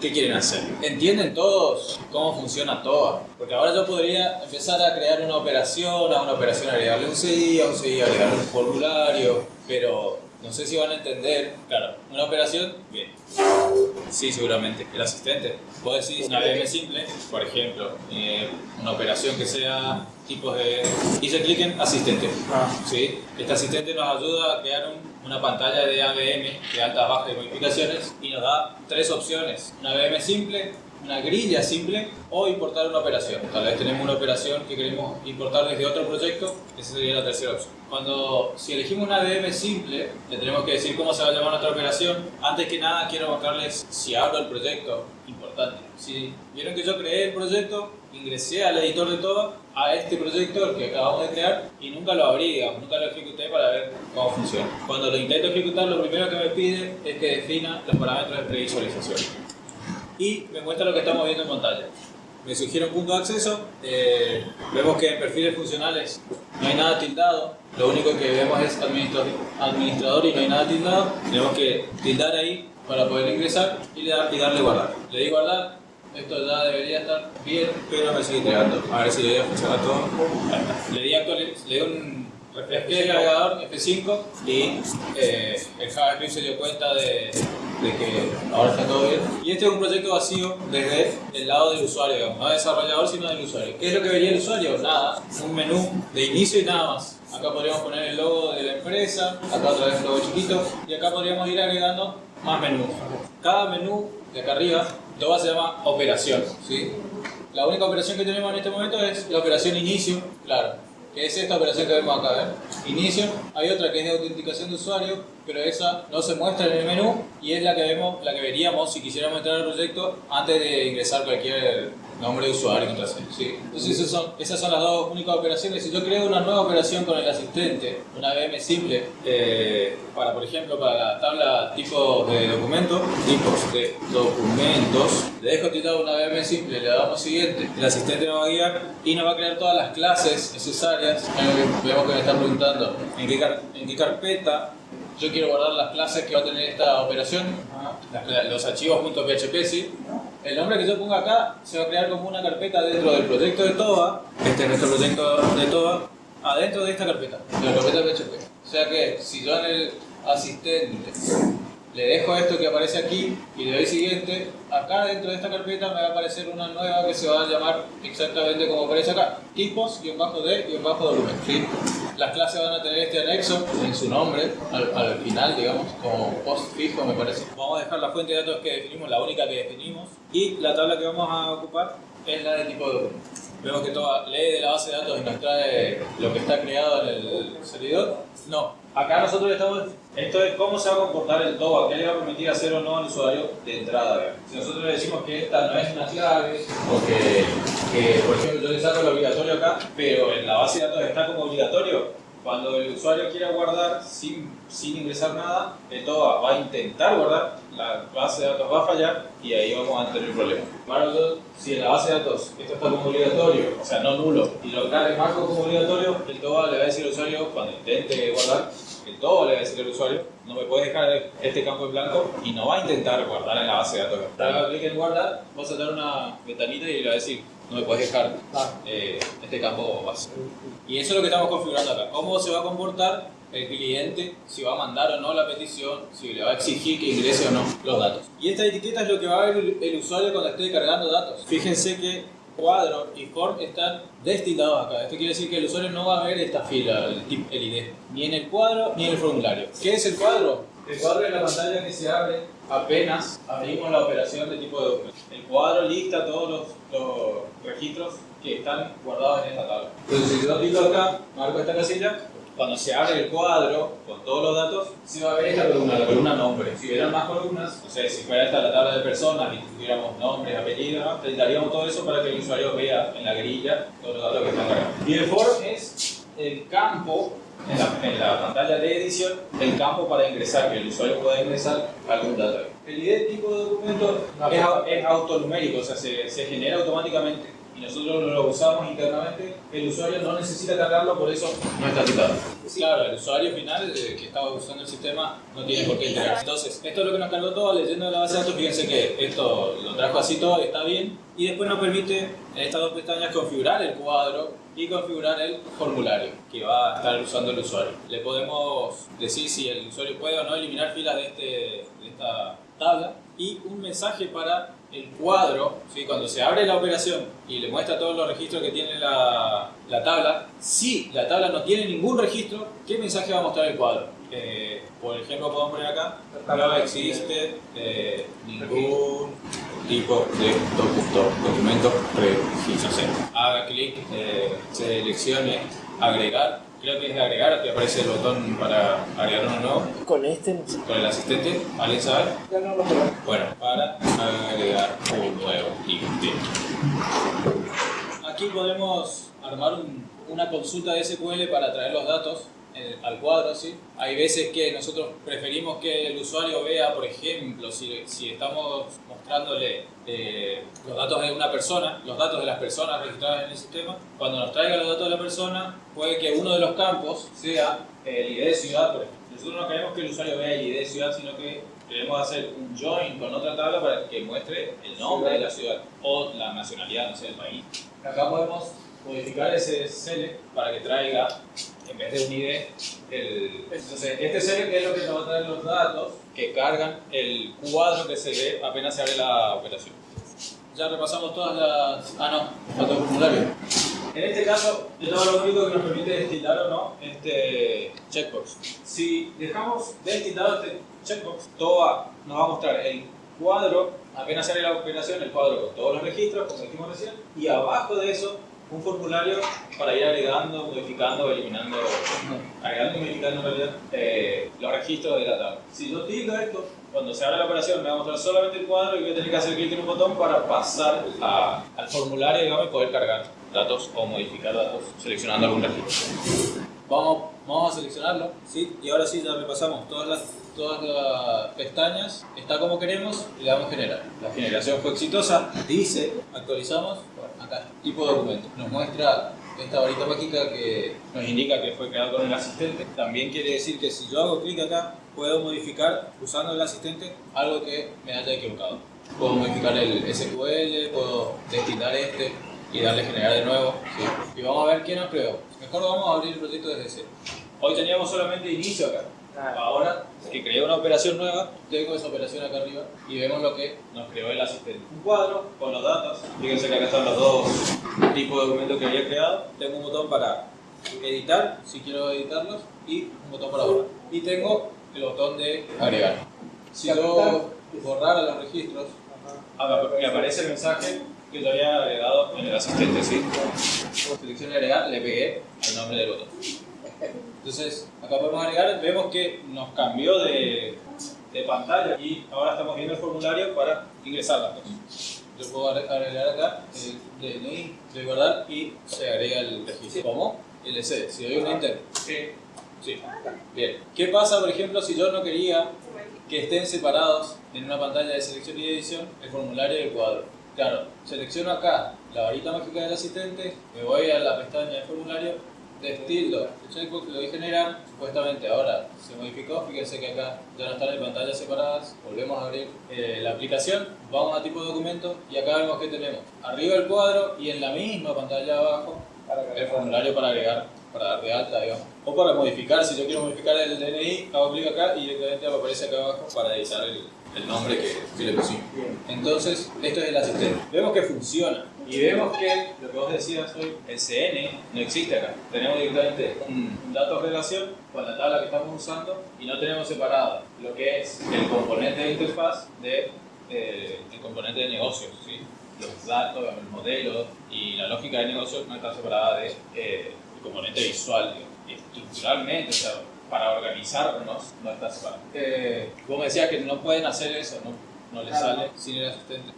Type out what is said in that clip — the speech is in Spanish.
¿qué quieren hacer? ¿Entienden todos cómo funciona todo? Porque ahora yo podría empezar a crear una operación, a una operación agregarle un CI, a un CI agregarle un formulario, pero no sé si van a entender. Claro, una operación, bien. Sí, seguramente. El asistente. Puedo decir una VM simple, por ejemplo, eh, una operación que sea tipo de... Hice clic en asistente. Ah. ¿sí? Este asistente nos ayuda a crear un- una pantalla de AVM de altas, bajas y modificaciones y nos da tres opciones. Una VM simple, una grilla simple o importar una operación. Tal vez tenemos una operación que queremos importar desde otro proyecto, esa sería la tercera opción. Cuando, si elegimos una VM simple, le tenemos que decir cómo se va a llamar nuestra operación. Antes que nada quiero mostrarles si abro el proyecto, importante. Si vieron que yo creé el proyecto, ingresé al editor de todo, a este proyecto, el que acabamos de crear, y nunca lo abrí, digamos, nunca lo ejecuté para ver cómo funciona. Cuando lo intento ejecutar, lo primero que me pide es que defina los parámetros de previsualización y me muestra lo que estamos viendo en pantalla. Me sugiere un punto de acceso, eh, vemos que en perfiles funcionales no hay nada tildado, lo único que vemos es administrador, y no hay nada tildado, tenemos que tildar ahí para poder ingresar y, le da- y darle guardar. Le di guardar, esto ya debería estar bien, pero me sigue entregando. A ver si le voy a funcionar todo. Le di le di un refresqué el navegador F5 y eh, el JavaScript se dio cuenta de, de que ahora está todo bien. Y este es un proyecto vacío desde el lado del usuario, digamos, no desarrollador sino del usuario. ¿Qué es lo que vería el usuario? Nada, un menú de inicio y nada más. Acá podríamos poner el logo de la empresa, acá otra vez un logo chiquito y acá podríamos ir agregando más menús. Cada menú de acá arriba, todo se llama operación. ¿sí? La única operación que tenemos en este momento es la operación inicio, claro, que es esta operación que vemos acá, ¿ven? Inicio, hay otra que es de autenticación de usuario, pero esa no se muestra en el menú y es la que vemos, la que veríamos si quisiéramos entrar al proyecto antes de ingresar cualquier nombre de usuario y contraseña. ¿sí? Entonces esas son, esas son las dos únicas operaciones. Si yo creo una nueva operación con el asistente, una VM simple, eh, para por ejemplo para la tabla tipos de documentos, tipos de documentos, le dejo titulado una VM simple, le damos siguiente, el asistente nos va a guiar y nos va a crear todas las clases necesarias. Eh, Vemos que me están preguntando en qué, carpeta yo quiero guardar las clases que va a tener esta operación, los archivos .php, ¿sí? El nombre que yo ponga acá se va a crear como una carpeta dentro del proyecto de TOA, este es nuestro proyecto de TOA, adentro de esta carpeta, de la carpeta PHP. O sea que si yo en el asistente le dejo esto que aparece aquí y le doy siguiente, acá dentro de esta carpeta me va a aparecer una nueva que se va a llamar exactamente como aparece acá, tipos, guion bajo de, guion bajo documento. ¿sí? Las clases van a tener este anexo en su nombre, al, al final, digamos, como post fijo me parece. Vamos a dejar la fuente de datos que definimos, la única que definimos, y la tabla que vamos a ocupar es la de tipo de documento. Vemos que toda lee de la base de datos y nos trae lo que está creado en el servidor. No, acá nosotros estamos. Esto es cómo se va a comportar el TOA, qué le va a permitir hacer o no al usuario de entrada. Si nosotros le decimos que esta no es una clave, o que, que, por ejemplo, yo le saco el obligatorio acá, pero en la base de datos está como obligatorio, cuando el usuario quiera guardar sin, sin ingresar nada, el TOA va a intentar guardar, la base de datos va a fallar y ahí vamos a tener un problema. Bueno, si en la base de datos esto está como obligatorio, o sea, no nulo, y lo cargue marco como obligatorio, el TOA le va a decir al usuario, cuando intente guardar, el TOA le va a decir al usuario, no me puedes dejar este campo en blanco y no va a intentar guardar en la base de datos. Haga clic en guardar, vas a dar una ventanita y le va a decir, no me puedes dejar eh, este campo base. Y eso es lo que estamos configurando acá. ¿Cómo se va a comportar el cliente? Si va a mandar o no la petición, si le va a exigir que ingrese o no los datos. Y esta etiqueta es lo que va a ver el usuario cuando esté cargando datos. Fíjense que cuadro y form están destinados acá. Esto quiere decir que el usuario no va a ver esta fila, el, ID, ni en el cuadro ni en el formulario. ¿Qué es el cuadro? El cuadro es la pantalla que se abre apenas abrimos la operación de tipo de documento. El cuadro lista todos los, registros que están guardados en esta tabla. Entonces, si yo clico acá, marco esta casilla, cuando se abre el cuadro con todos los datos, se va a ver esta columna, la columna nombre. Si hubieran más columnas, o sea, si fuera esta la tabla de personas y tuviéramos nombres, apellidos, ¿no? daríamos todo eso para que el usuario vea en la grilla todos los datos que están cargados. Y el form es el campo en la, en la pantalla de edición el campo para ingresar, que el usuario pueda ingresar algún dato. El ID tipo de documento es, es autonumérico, o sea, se, se genera automáticamente y nosotros lo usamos internamente, el usuario no necesita cargarlo, por eso no está citado. Claro, el usuario final eh, que estaba usando el sistema no tiene por qué integrarse. Entonces, esto es lo que nos cargó todo leyendo la base de datos. Fíjense que esto lo trajo así todo, está bien. Y después nos permite en estas dos pestañas configurar el cuadro y configurar el formulario que va a estar usando el usuario. Le podemos decir si el usuario puede o no eliminar filas de, este, de esta tabla y un mensaje para el cuadro, cuando se abre la operación y le muestra todos los registros que tiene la, la tabla, si la tabla no tiene ningún registro, ¿qué mensaje va a mostrar el cuadro? Eh, por ejemplo, podemos poner acá, no existe eh, ningún tipo de documento prefijo. Haga clic, eh, seleccione agregar creo que es de agregar, que aparece el botón para agregar uno nuevo. Con este Con el asistente, ¿alguien sabe? Ya no lo Bueno, para agregar un nuevo ítem. Aquí podemos armar un, una consulta de SQL para traer los datos eh, al cuadro, ¿sí? Hay veces que nosotros preferimos que el usuario vea, por ejemplo, si, si estamos mostrándole eh, los datos de una persona, los datos de las personas registradas en el sistema, cuando nos traiga los datos de la persona, puede que uno de los campos sea el ID de ciudad, por ejemplo. Nosotros no queremos que el usuario vea el ID de ciudad, sino que queremos hacer un join con otra tabla para que muestre el nombre de la ciudad o la nacionalidad, no sé, del país. Acá podemos modificar ese SL para que traiga, en vez de un ID, el... Entonces, este SL es lo que nos va a traer los datos que cargan el cuadro que se ve apenas se abre la operación. Ya repasamos todas las... Ah, no, falta formulario. En este caso, esto es lo único que nos permite destilar o no este checkbox. Si dejamos destitado este checkbox, todo va, nos va a mostrar el cuadro, apenas se abre la operación, el cuadro con todos los registros, como dijimos recién, y abajo de eso un formulario para ir agregando, modificando, eliminando, agregando y modificando en realidad eh, los registros de la tabla. Si yo tildo esto, cuando se abre la operación me va a mostrar solamente el cuadro y voy a tener que hacer clic en un botón para pasar a, al formulario digamos, y poder cargar datos o modificar datos seleccionando algún registro. Vamos, vamos a seleccionarlo, ¿sí? y ahora sí ya repasamos todas las, todas las pestañas, está como queremos y le damos generar. La generación fue exitosa, dice, actualizamos, tipo de documento. Nos muestra esta varita mágica que nos indica que fue creado con el asistente. También quiere decir que si yo hago clic acá, puedo modificar usando el asistente algo que me haya equivocado. Puedo modificar el SQL, puedo destinar este y darle generar de nuevo. ¿sí? Y vamos a ver quién creó. Mejor vamos a abrir el proyecto desde cero. Hoy teníamos solamente inicio acá. Ahora que creé una operación nueva, tengo esa operación acá arriba y vemos lo que nos creó el asistente. Un cuadro con los datos. Fíjense que acá están los dos tipos de documentos que había creado. Tengo un botón para editar, si quiero editarlos, y un botón para borrar. Y tengo el botón de agregar. Si yo borrara los registros, me aparece el mensaje que yo había agregado en el asistente, ¿sí? Selección agregar, le pegué el nombre del botón. Entonces, acá podemos agregar, vemos que nos cambió de, de pantalla y ahora estamos viendo el formulario para ingresar cosas. Yo puedo agregar acá el DNI, de guardar y se agrega el registro. ¿Cómo? LC. Si doy un enter. Sí. Sí. Bien. ¿Qué pasa, por ejemplo, si yo no quería que estén separados en una pantalla de selección y edición el formulario y el cuadro? Claro, selecciono acá la varita mágica del asistente, me voy a la pestaña de formulario estilo el checkbox lo voy a generar, supuestamente ahora se modificó, fíjense que acá ya no están en pantallas separadas, volvemos a abrir eh, la aplicación, vamos a tipo de documento y acá vemos que tenemos arriba el cuadro y en la misma pantalla abajo el formulario para agregar, para dar de alta, digamos. O para modificar, si yo quiero modificar el DNI, hago clic acá y directamente aparece acá abajo para editar el, el nombre que, que le pusimos. Entonces, esto es el asistente. Vemos que funciona. Y vemos que lo que vos decías hoy, el CN no existe acá. Tenemos directamente un dato de relación con la tabla que estamos usando y no tenemos separado lo que es el componente de interfaz de eh, el componente de negocios. ¿sí? Los datos, el modelo y la lógica de negocios no está separada del de, eh, componente visual. Estructuralmente, o sea, para organizarnos no está separado. Eh, vos me decías que no pueden hacer eso, no, no les sale sin el asistente.